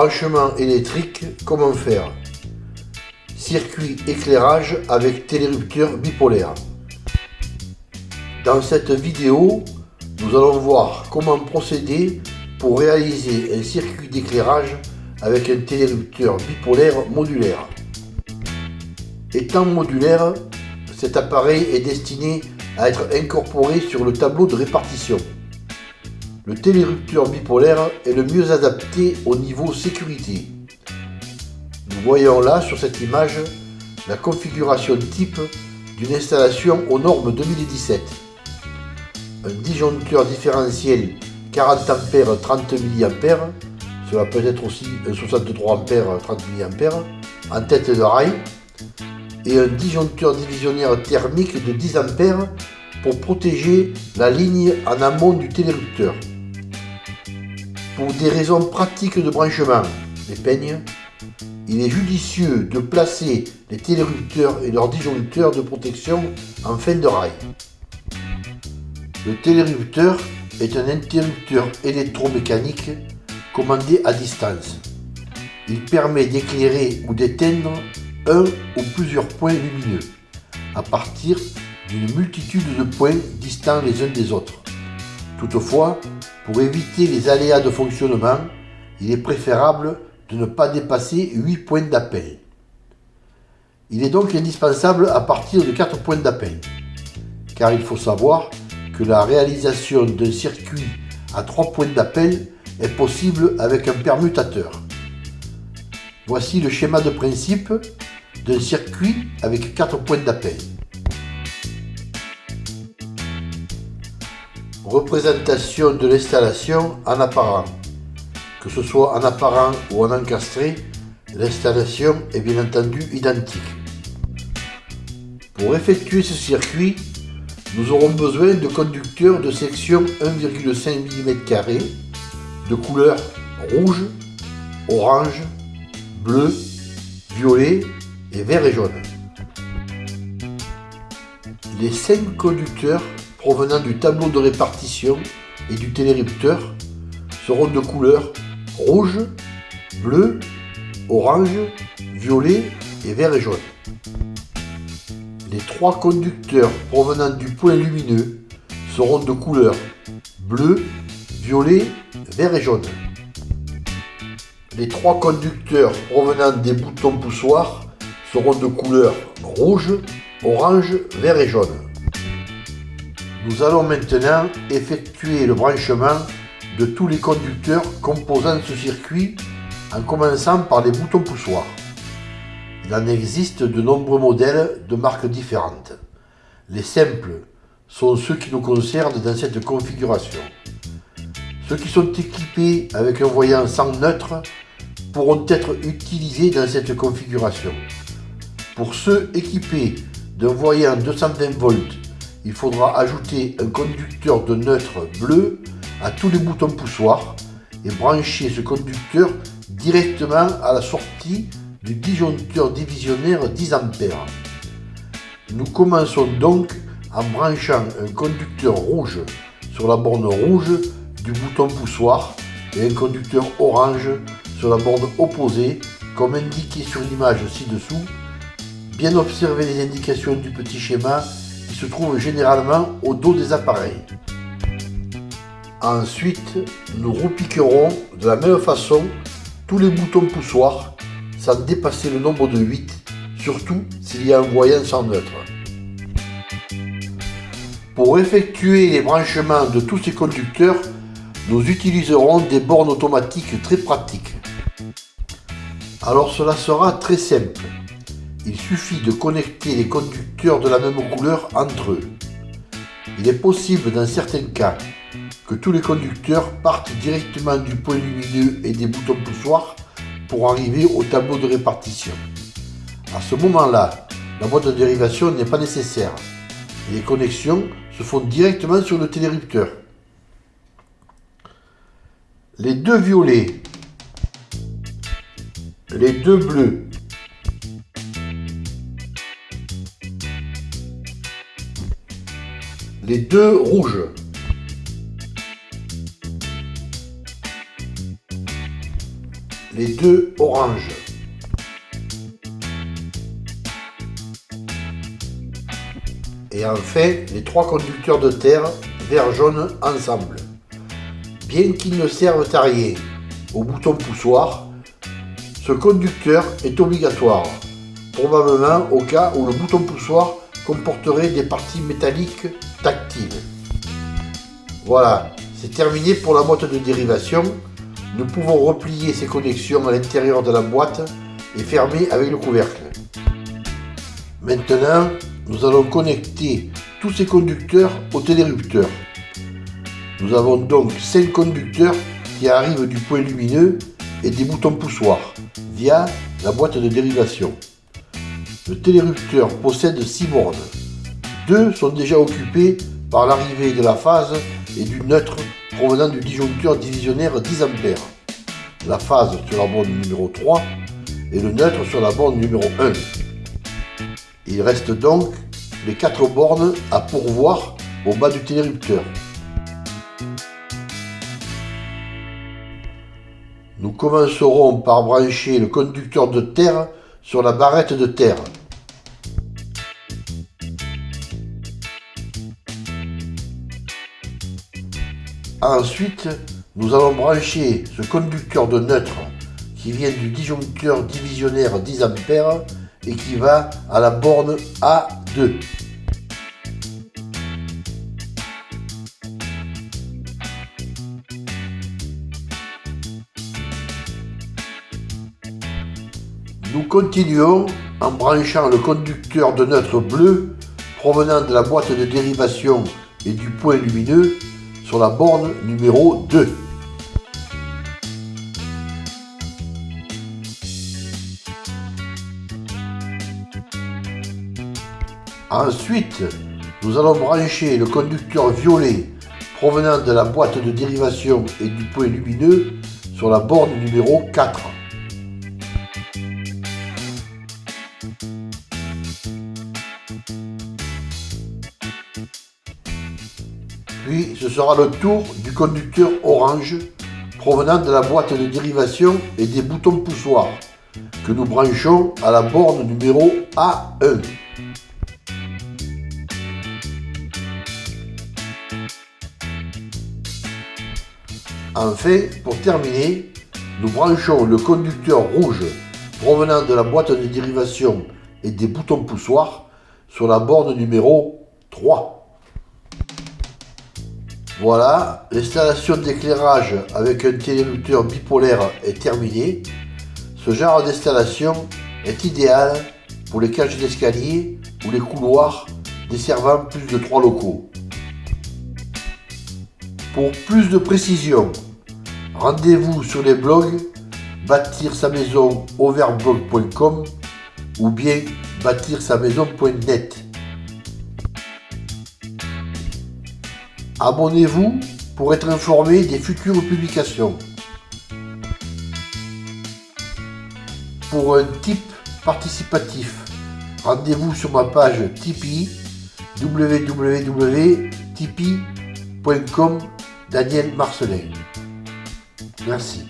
Branchement électrique, comment faire? Circuit éclairage avec télérupteur bipolaire. Dans cette vidéo, nous allons voir comment procéder pour réaliser un circuit d'éclairage avec un télérupteur bipolaire modulaire. Étant modulaire, cet appareil est destiné à être incorporé sur le tableau de répartition. Le télérupteur bipolaire est le mieux adapté au niveau sécurité. Nous voyons là sur cette image la configuration type d'une installation aux normes 2017. Un disjoncteur différentiel 40 A 30 mA, cela peut être aussi un 63 A 30 mA, en tête de rail, et un disjoncteur divisionnaire thermique de 10 A pour protéger la ligne en amont du télérupteur. Pour des raisons pratiques de branchement, les peignes, il est judicieux de placer les télérupteurs et leurs disjoncteurs de protection en fin de rail. Le télérupteur est un interrupteur électromécanique commandé à distance. Il permet d'éclairer ou d'éteindre un ou plusieurs points lumineux à partir d'une multitude de points distants les uns des autres. Toutefois, pour éviter les aléas de fonctionnement, il est préférable de ne pas dépasser 8 points d'appel. Il est donc indispensable à partir de 4 points d'appel, car il faut savoir que la réalisation d'un circuit à 3 points d'appel est possible avec un permutateur. Voici le schéma de principe d'un circuit avec 4 points d'appel. Représentation de l'installation en apparent. Que ce soit en apparent ou en encastré, l'installation est bien entendu identique. Pour effectuer ce circuit, nous aurons besoin de conducteurs de section 1,5 mm de couleur rouge, orange, bleu, violet et vert et jaune. Les 5 conducteurs provenant du tableau de répartition et du télérupteur seront de couleur rouge, bleu, orange, violet et vert et jaune. Les trois conducteurs provenant du point lumineux seront de couleur bleu, violet, vert et jaune. Les trois conducteurs provenant des boutons poussoirs seront de couleur rouge, orange, vert et jaune. Nous allons maintenant effectuer le branchement de tous les conducteurs composant ce circuit en commençant par les boutons poussoirs. Il en existe de nombreux modèles de marques différentes. Les simples sont ceux qui nous concernent dans cette configuration. Ceux qui sont équipés avec un voyant sans neutre pourront être utilisés dans cette configuration. Pour ceux équipés d'un voyant 220 volts il faudra ajouter un conducteur de neutre bleu à tous les boutons poussoirs et brancher ce conducteur directement à la sortie du disjoncteur divisionnaire 10 A. Nous commençons donc en branchant un conducteur rouge sur la borne rouge du bouton poussoir et un conducteur orange sur la borne opposée comme indiqué sur l'image ci-dessous. Bien observer les indications du petit schéma se trouve généralement au dos des appareils. Ensuite, nous repiquerons de la même façon tous les boutons poussoirs sans dépasser le nombre de 8, surtout s'il y a un voyant sans neutre. Pour effectuer les branchements de tous ces conducteurs, nous utiliserons des bornes automatiques très pratiques. Alors cela sera très simple il suffit de connecter les conducteurs de la même couleur entre eux. Il est possible dans certains cas que tous les conducteurs partent directement du point lumineux et des boutons poussoirs pour arriver au tableau de répartition. À ce moment-là, la boîte de dérivation n'est pas nécessaire les connexions se font directement sur le télérupteur. Les deux violets, les deux bleus les deux rouges. les deux oranges. Et enfin, les trois conducteurs de terre vert-jaune ensemble. Bien qu'ils ne servent à rien au bouton poussoir, ce conducteur est obligatoire, probablement au cas où le bouton poussoir comporterait des parties métalliques tactiles. Voilà, c'est terminé pour la boîte de dérivation. Nous pouvons replier ces connexions à l'intérieur de la boîte et fermer avec le couvercle. Maintenant, nous allons connecter tous ces conducteurs au télérupteur. Nous avons donc 5 conducteurs qui arrivent du point lumineux et des boutons poussoirs via la boîte de dérivation. Le télérupteur possède 6 bornes. Deux sont déjà occupées par l'arrivée de la phase et du neutre provenant du disjoncteur divisionnaire 10 A. La phase sur la borne numéro 3 et le neutre sur la borne numéro 1. Il reste donc les 4 bornes à pourvoir au bas du télérupteur. Nous commencerons par brancher le conducteur de terre sur la barrette de terre. Ensuite, nous allons brancher ce conducteur de neutre qui vient du disjoncteur divisionnaire 10 A et qui va à la borne A2. Nous continuons en branchant le conducteur de neutre bleu provenant de la boîte de dérivation et du point lumineux sur la borne numéro 2. Ensuite, nous allons brancher le conducteur violet provenant de la boîte de dérivation et du point lumineux sur la borne numéro 4. Ce sera le tour du conducteur orange provenant de la boîte de dérivation et des boutons poussoirs que nous branchons à la borne numéro A1. Enfin, pour terminer, nous branchons le conducteur rouge provenant de la boîte de dérivation et des boutons poussoirs sur la borne numéro 3. Voilà, l'installation d'éclairage avec un télérupteur bipolaire est terminée. Ce genre d'installation est idéal pour les cages d'escalier ou les couloirs desservant plus de 3 locaux. Pour plus de précision, rendez-vous sur les blogs bâtir sa maison overblog.com ou bien bâtir sa maison.net. Abonnez-vous pour être informé des futures publications. Pour un type participatif, rendez-vous sur ma page Tipeee www.tipeee.com Daniel Marcelin. Merci.